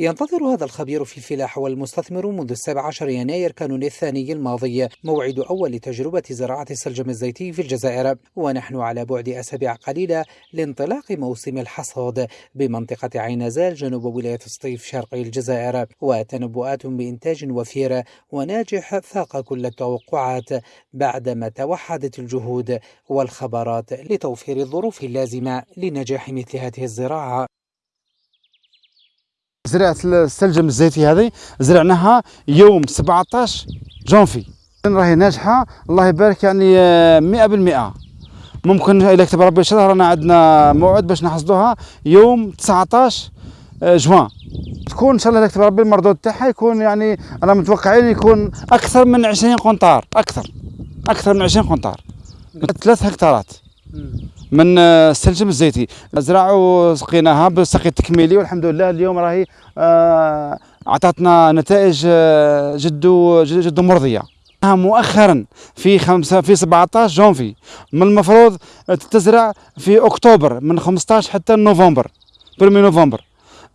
ينتظر هذا الخبير في الفلاحة والمستثمر منذ السابع عشر يناير كانون الثاني الماضي موعد أول تجربة زراعة السلجم الزيتي في الجزائر. ونحن على بعد أسابيع قليلة لانطلاق موسم الحصاد بمنطقة عين زال جنوب ولاية سطيف شرقي الجزائر. وتنبؤات بإنتاج وفير وناجح فاق كل التوقعات بعدما توحدت الجهود والخبرات لتوفير الظروف اللازمة لنجاح مثل هذه الزراعة. زرعة السلجم الزيتي هذه. زرعناها يوم 17 جونفي. راهي ناجحة. الله يبارك يعني 100% ممكن إذا كتب ربي شهر رانا عندنا موعد باش نحصدوها يوم 19 جوان. تكون إن شاء الله كتب ربي المردود تاعها يكون يعني أنا متوقعين يكون أكثر من 20 قنطار. أكثر. أكثر من 20 قنطار. ثلاث هكتارات. من السلجم الزيتي. زرع وسقيناها بالسقي التكميلي والحمد لله اليوم راهي آه، اعطتنا نتائج آه، جد جد مرضية. مؤخرا في خمسة في 17 جونفي. من المفروض تزرع في أكتوبر من 15 حتى نوفمبر برمي نوفمبر.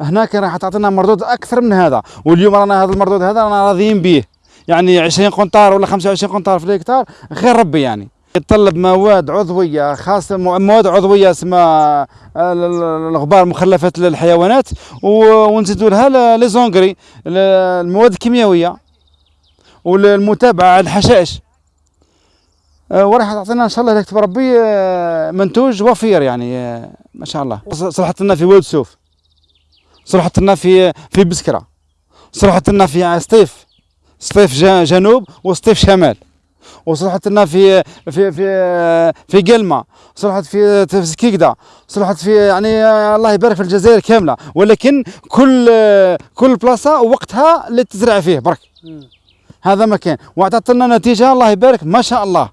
هناك راح تعطينا مردود أكثر من هذا. واليوم رانا هذا المردود هذا رانا راضيين به. يعني 20 قنطار ولا 25 قنطار في الهكتار خير ربي يعني. يتطلب مواد عضوية خاصة مواد عضوية اسمها الغبار مخلفات للحيوانات ونزيدوا لها لي زونغري المواد الكيميائية والمتابعه على الحشائش. أه، وراح تعطينا إن شاء الله يكتب ربي أه، منتوج وفير يعني ما شاء الله. صلحت لنا في ولد سوف. صلحت لنا في في بسكرة. صلحت لنا في سطيف سطيف جنوب وسطيف شمال. وصلحت لنا في في في في قلمة. صلحت في في سكيكدا صلحت في يعني الله يبارك في الجزائر كاملة. ولكن كل كل بلاصة وقتها اللي تزرع فيه. برك. هذا مكان. واعطت لنا نتيجة. الله يبارك. ما شاء الله.